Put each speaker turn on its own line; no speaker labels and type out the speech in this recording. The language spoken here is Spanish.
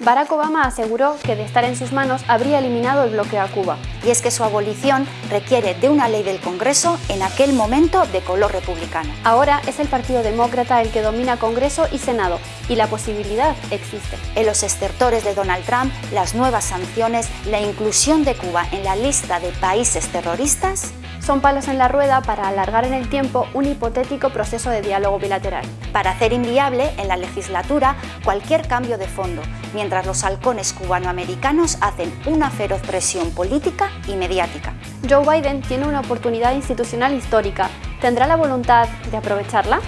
Barack Obama aseguró que de estar en sus manos habría eliminado el bloqueo a Cuba.
Y es que su abolición requiere de una ley del Congreso en aquel momento de color republicano.
Ahora es el Partido Demócrata el que domina Congreso y Senado, y la posibilidad existe.
En los estertores de Donald Trump, las nuevas sanciones, la inclusión de Cuba en la lista de países terroristas
son palos en la rueda para alargar en el tiempo un hipotético proceso de diálogo bilateral.
Para hacer inviable en la legislatura cualquier cambio de fondo, mientras los halcones cubanoamericanos hacen una feroz presión política y mediática.
Joe Biden tiene una oportunidad institucional histórica. ¿Tendrá la voluntad de aprovecharla?